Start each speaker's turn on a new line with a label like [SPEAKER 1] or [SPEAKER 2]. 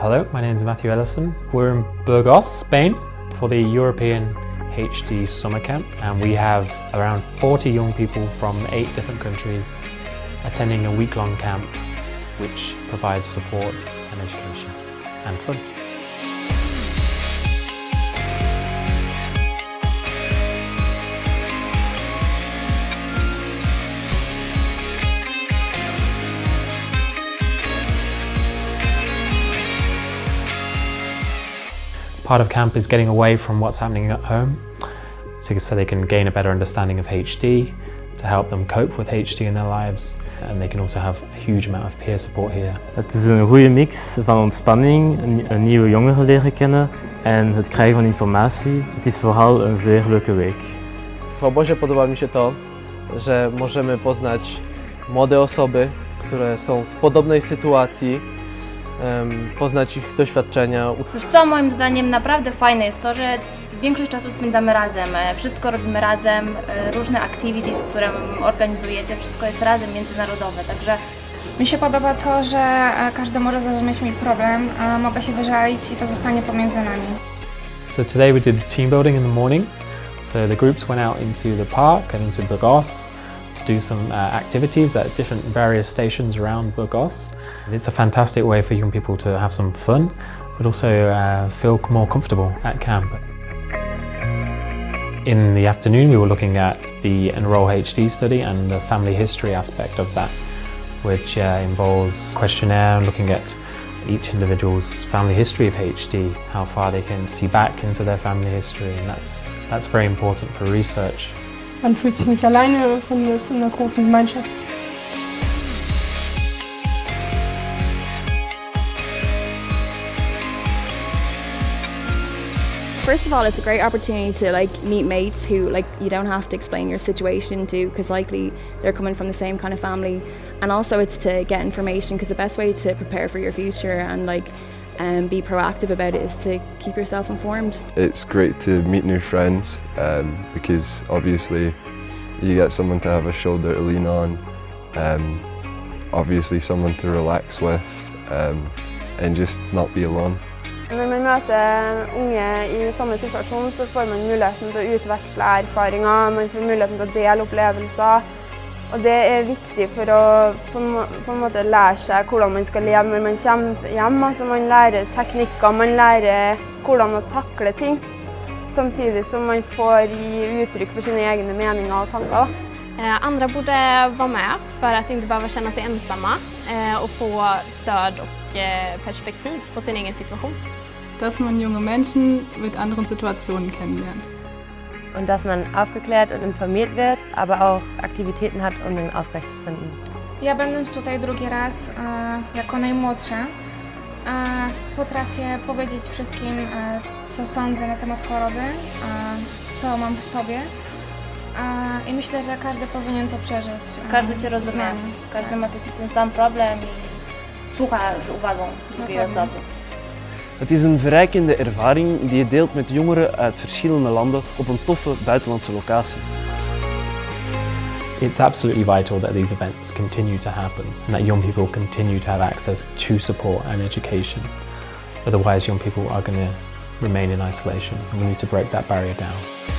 [SPEAKER 1] Hello, my name is Matthew Ellison. We're in Burgos, Spain for the European HD Summer Camp and we have around 40 young people from eight different countries attending a week-long camp which provides support and education and fun. Part of camp is getting away from what's happening at home so, so they can gain a better understanding of HD to help them cope with HD in their lives and they can also have a huge amount of peer support here.
[SPEAKER 2] Het is een goede mix van ontspanning, een nieuwe jongeren leren kennen en het krijgen van informatie. Het is vooral een zeer leuke week.
[SPEAKER 3] W obozie podoba mi się to, że możemy poznać młode osoby, które są w podobnej sytuacji, poznać ich doświadczenia.
[SPEAKER 4] Wiesz co, moim zdaniem naprawdę fajne jest to, że większość czasu spędzamy razem, e, wszystko robimy razem, e, różne activities, które organizujecie, wszystko jest razem międzynarodowe, także
[SPEAKER 5] mi się podoba to, że e, każdy może zrozumieć mi problem, a mogę się wyżalić i to zostanie pomiędzy nami.
[SPEAKER 1] So today we did team building in the morning. So the groups went out into the park and into Burgos to do some uh, activities at different various stations around Burgos. It's a fantastic way for young people to have some fun, but also uh, feel more comfortable at camp. In the afternoon we were looking at the Enroll HD study and the family history aspect of that, which uh, involves questionnaire and looking at each individual's family history of HD, how far they can see back into their family history, and that's, that's very important for research.
[SPEAKER 6] Man fühlt sich nicht alleine, sondern ist in einer großen Gemeinschaft.
[SPEAKER 7] First of all, it's a great opportunity to like meet mates who like you don't have to explain your situation to because likely they're coming from the same kind of family and also it's to get information because the best way to prepare for your future and like um, be proactive about it is to keep yourself informed.
[SPEAKER 8] It's great to meet new friends um, because obviously you get someone to have a shoulder to lean on, um, obviously someone to relax with um, and just not be alone.
[SPEAKER 9] Når man møter unge i samme situasjon, så får man muligheten til å utveksle erfaringer, man får muligheten til å dele opplevelser. Og det er viktig for å på en, måte lære seg hvordan man skal leve når man kommer hjem. Altså man lærer teknikker, man lærer hvordan å takle ting. Samtidig som man får gi uttrykk for sine egne meninger og tanker.
[SPEAKER 10] Andre andra borde vara med för att inte behöva känna sig ensamma ensomme. och få stöd och eh, perspektiv på sin egen situation.
[SPEAKER 11] Dass man junge Menschen mit anderen Situationen kennenlernt.
[SPEAKER 12] Und dass man aufgeklärt und informiert wird, aber auch Aktivitäten hat, um den Ausgleich zu finden.
[SPEAKER 5] Ja będąc tutaj drugi raz e, jako najmłodsza, e, potrafię powiedzieć wszystkim, e, co sądzę na temat choroby, co mam w sobie. I myślę, że każdy powinien to przeżyć.
[SPEAKER 4] Każdy Cię rozumie, każdy ma ten sam problem i słucha z uwagą drugiej osoby.
[SPEAKER 13] Het is een verrijkende ervaring die je deelt met jongeren uit verschillende landen op een toffe buitenlandse locatie.
[SPEAKER 1] It's absolutely vital that these events continue to happen and that young people continue to have access to support and education. Otherwise young people are going to remain in isolation we need to break that barrier down.